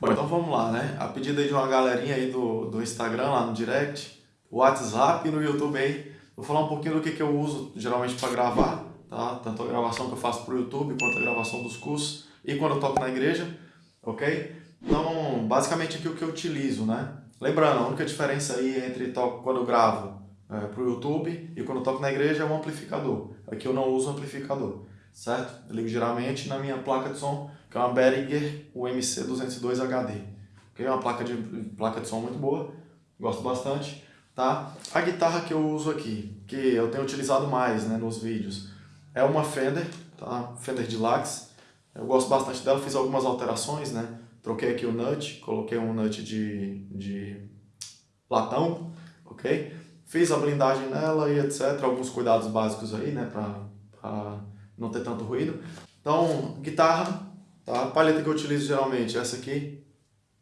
Bom, então vamos lá, né? A pedido aí de uma galerinha aí do, do Instagram, lá no direct, WhatsApp e no YouTube aí, vou falar um pouquinho do que, que eu uso geralmente para gravar, tá? Tanto a gravação que eu faço para o YouTube, quanto a gravação dos cursos e quando eu toco na igreja, ok? Então, basicamente aqui o que eu utilizo, né? Lembrando, a única diferença aí entre toco, quando eu gravo é, para o YouTube e quando eu toco na igreja é um amplificador. Aqui eu não uso amplificador, certo? Eu ligo geralmente na minha placa de som que é uma Behringer UMC 202 HD. Okay? É uma placa de, placa de som muito boa, gosto bastante. Tá? A guitarra que eu uso aqui, que eu tenho utilizado mais né, nos vídeos, é uma Fender, tá? Fender Deluxe. Eu gosto bastante dela, fiz algumas alterações, né? Troquei aqui o nut, coloquei um nut de, de latão, ok? Fiz a blindagem nela e etc. Alguns cuidados básicos aí, né? Pra, pra não ter tanto ruído. Então, guitarra, Tá? A palheta que eu utilizo geralmente é essa aqui,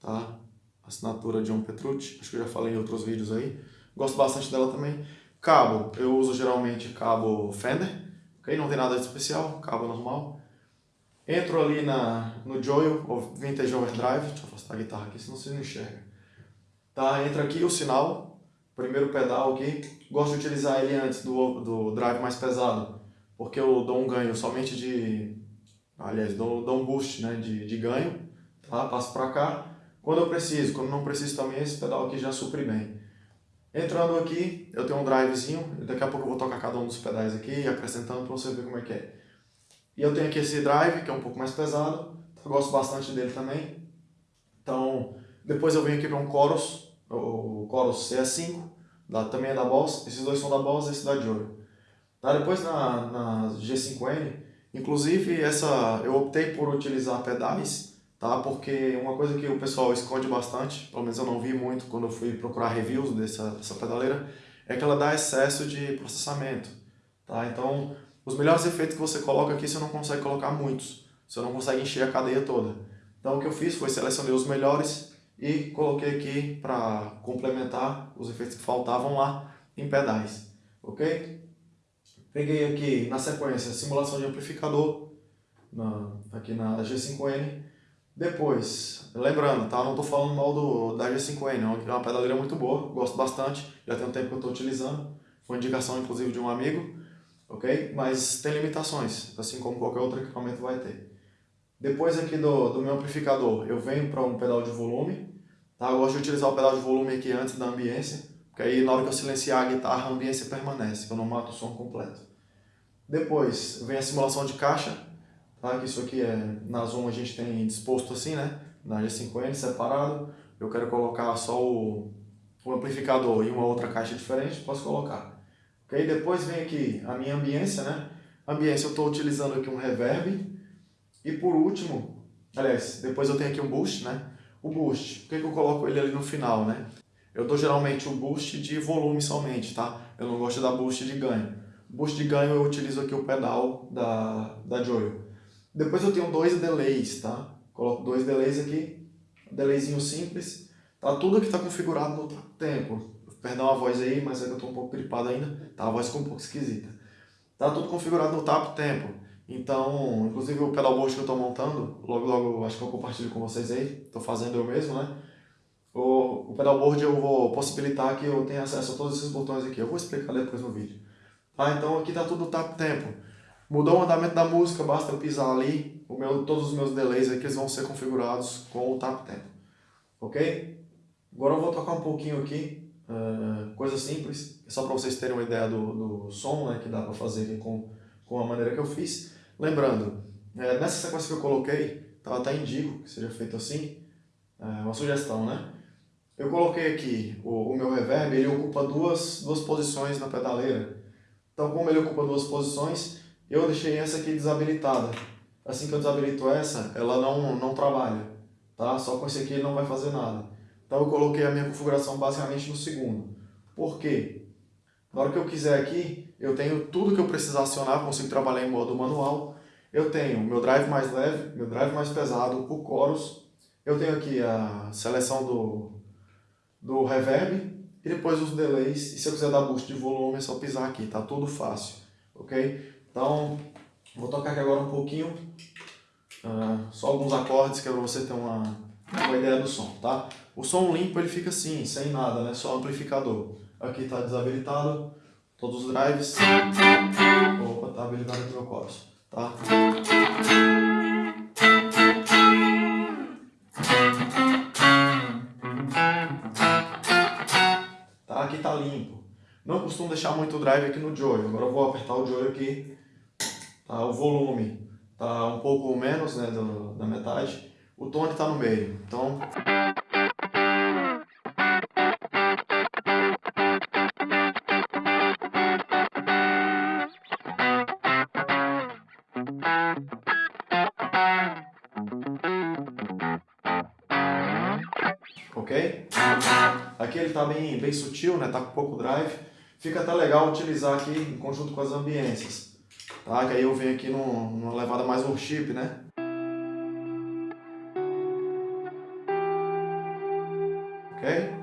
tá? Assinatura John Petrucci, acho que eu já falei em outros vídeos aí. Gosto bastante dela também. Cabo, eu uso geralmente cabo Fender, ok? Não tem nada de especial, cabo normal. Entro ali na, no Joyo, Vintage Overdrive, deixa eu afastar a guitarra aqui, senão vocês não enxergam. Tá? Entra aqui o sinal, primeiro pedal aqui. Gosto de utilizar ele antes do, do drive mais pesado, porque eu dou um ganho somente de aliás, dou, dou um boost né, de, de ganho, tá? passo para cá. Quando eu preciso, quando não preciso também, esse pedal aqui já supre bem. Entrando aqui, eu tenho um drivezinho, daqui a pouco eu vou tocar cada um dos pedais aqui, acrescentando para você ver como é que é. E eu tenho aqui esse drive, que é um pouco mais pesado, eu gosto bastante dele também. Então, depois eu venho aqui para um Chorus, o Chorus CS5, da, também é da Boss, esses dois são da Boss esse da Joy. Tá? Depois na, na G5N, Inclusive, essa, eu optei por utilizar pedais, tá? porque uma coisa que o pessoal esconde bastante, pelo menos eu não vi muito quando eu fui procurar reviews dessa, dessa pedaleira, é que ela dá excesso de processamento. Tá? Então, os melhores efeitos que você coloca aqui, você não consegue colocar muitos. Você não consegue encher a cadeia toda. Então, o que eu fiz foi selecionei os melhores e coloquei aqui para complementar os efeitos que faltavam lá em pedais. Ok? Peguei aqui na sequência simulação de amplificador, na, aqui na G5N. Depois, lembrando, tá? não estou falando mal do, da G5N, é uma pedaleira muito boa, gosto bastante, já tem um tempo que eu estou utilizando. Foi indicação inclusive de um amigo, ok? Mas tem limitações, assim como qualquer outro equipamento vai ter. Depois aqui do, do meu amplificador, eu venho para um pedal de volume. Tá? Eu gosto de utilizar o pedal de volume aqui antes da ambiência, porque aí na hora que eu silenciar a guitarra, a ambiência permanece, eu não mato o som completo. Depois vem a simulação de caixa, tá? que isso aqui é, na Zoom a gente tem disposto assim, né? na G5N separado. Eu quero colocar só o, o amplificador e uma outra caixa diferente, posso colocar. Okay? Depois vem aqui a minha ambiência, né? Ambiência eu estou utilizando aqui um reverb. E por último, aliás, depois eu tenho aqui um boost, né? O boost, por que, que eu coloco ele ali no final, né? Eu dou geralmente um boost de volume somente, tá? Eu não gosto dar boost de ganho. Boost de ganho eu utilizo aqui o pedal da, da Joyo. Depois eu tenho dois delays, tá? Coloco dois delays aqui, delayzinho simples. Tá tudo aqui tá configurado no tempo. Perdão a voz aí, mas é que eu tô um pouco gripado ainda. Tá, a voz ficou um pouco esquisita. Tá tudo configurado no tap tempo. Então, inclusive o pedal boost que eu tô montando, logo logo acho que eu compartilho com vocês aí. Tô fazendo eu mesmo, né? O, o pedalboard eu vou possibilitar que eu tenha acesso a todos esses botões aqui. Eu vou explicar depois no vídeo. Tá? Então aqui está tudo tap tempo. Mudou o andamento da música, basta eu pisar ali. O meu, todos os meus delays aqui vão ser configurados com o tap tempo. Ok? Agora eu vou tocar um pouquinho aqui. Uh, coisa simples, só para vocês terem uma ideia do, do som né, que dá para fazer com, com a maneira que eu fiz. Lembrando, é, nessa sequência que eu coloquei, tá, até indico que seja feito assim, é uma sugestão, né? Eu coloquei aqui o, o meu reverb, ele ocupa duas, duas posições na pedaleira. Então, como ele ocupa duas posições, eu deixei essa aqui desabilitada. Assim que eu desabilito essa, ela não, não trabalha. Tá? Só com esse aqui ele não vai fazer nada. Então eu coloquei a minha configuração basicamente no segundo. Por quê? Na hora que eu quiser aqui, eu tenho tudo que eu precisar acionar, consigo trabalhar em modo manual. Eu tenho meu drive mais leve, meu drive mais pesado, o chorus. Eu tenho aqui a seleção do, do reverb, e depois os delays, e se eu quiser dar boost de volume é só pisar aqui, tá tudo fácil, ok? Então, vou tocar aqui agora um pouquinho, uh, só alguns acordes que é para você ter uma, com a ideia do som, tá? O som limpo ele fica assim, sem nada, né? Só amplificador. Aqui está desabilitado, todos os drives. Opa, tá habilitado aqui meu chorus, tá? Aqui tá limpo. Não costumo deixar muito drive aqui no joy. Agora eu vou apertar o joy aqui. Tá, o volume tá um pouco menos, né, do, da metade. O tone tá no meio. Então ele está bem, bem sutil, né? Tá com pouco drive. Fica até legal utilizar aqui em conjunto com as ambiências. Tá? Que aí eu venho aqui num, numa levada mais worship, né? Ok?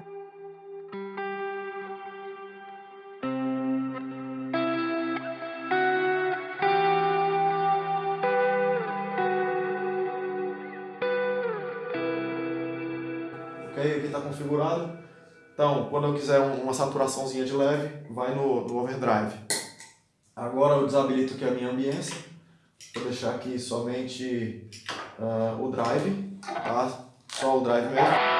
ok? Aqui está configurado. Então, quando eu quiser uma saturaçãozinha de leve, vai no, no overdrive. Agora eu desabilito aqui a minha ambiência. Vou deixar aqui somente uh, o drive, tá? Só o drive mesmo.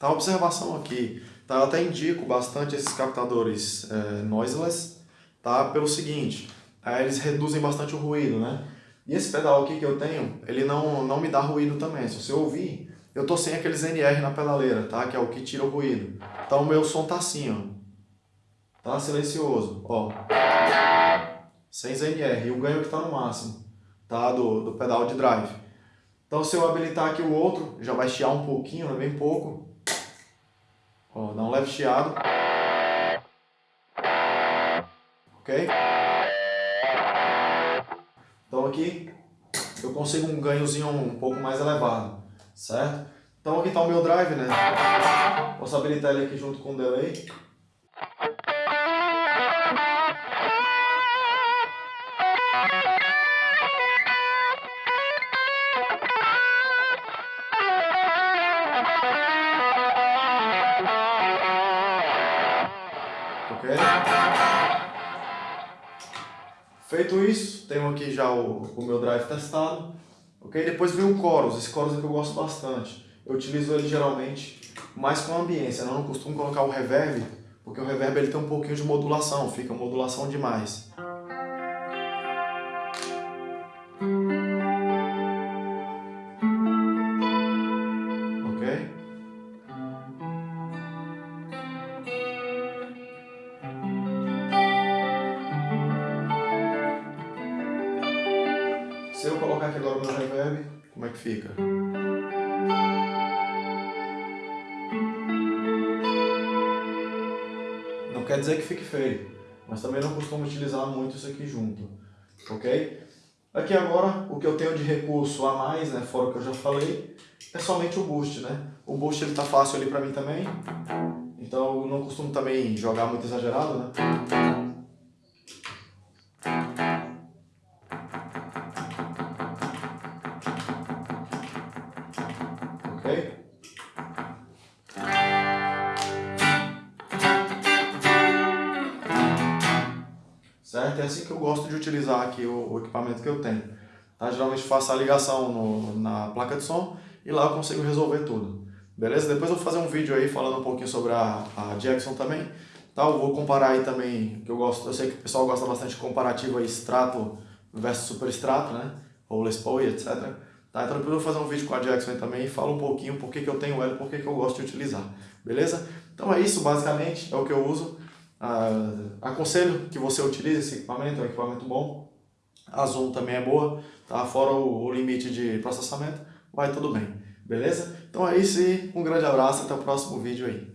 Tá, observação aqui, tá, eu até indico bastante esses captadores é, noiseless, tá, pelo seguinte, é, eles reduzem bastante o ruído, né? E esse pedal aqui que eu tenho, ele não, não me dá ruído também, se você ouvir, eu tô sem aqueles NR na pedaleira, tá, que é o que tira o ruído. Então o meu som tá assim, ó, tá silencioso, ó, sem ZNR, e o ganho que tá no máximo, tá, do, do pedal de drive. Então se eu habilitar aqui o outro, já vai chiar um pouquinho, né, bem pouco, Ó, dá um leve chiado. Ok? Então aqui eu consigo um ganhozinho um pouco mais elevado, certo? Então aqui está o meu drive, né? Posso habilitar ele aqui junto com o delay. Feito isso, tenho aqui já o, o meu drive testado, ok? Depois vem o chorus, esse chorus aqui eu gosto bastante. Eu utilizo ele geralmente mais com ambiência, né? eu não costumo colocar o reverb, porque o reverb ele tem um pouquinho de modulação, fica modulação demais. Colocar aqui agora o meu reverb, como é que fica? Não quer dizer que fique feio, mas também não costumo utilizar muito isso aqui junto, ok? Aqui agora, o que eu tenho de recurso a mais, né, fora o que eu já falei, é somente o boost, né? O boost ele tá fácil ali pra mim também, então eu não costumo também jogar muito exagerado, né? É assim que eu gosto de utilizar aqui o, o equipamento que eu tenho. Tá? Geralmente faço a ligação no, na placa de som e lá eu consigo resolver tudo. Beleza? Depois eu vou fazer um vídeo aí falando um pouquinho sobre a, a Jackson também. Tá? Eu vou comparar aí também, que eu gosto, eu sei que o pessoal gosta bastante de comparativo aí, extrato versus super extrato, né? Ou Les Paul e etc. Tá? Então depois eu vou fazer um vídeo com a Jackson também e falo um pouquinho por que, que eu tenho ela e por que, que eu gosto de utilizar. Beleza? Então é isso, basicamente, é o que eu uso. Ah, aconselho que você utilize esse equipamento, é um equipamento bom. A Zoom também é boa, tá? fora o, o limite de processamento, vai tudo bem. Beleza? Então é isso e um grande abraço, até o próximo vídeo aí.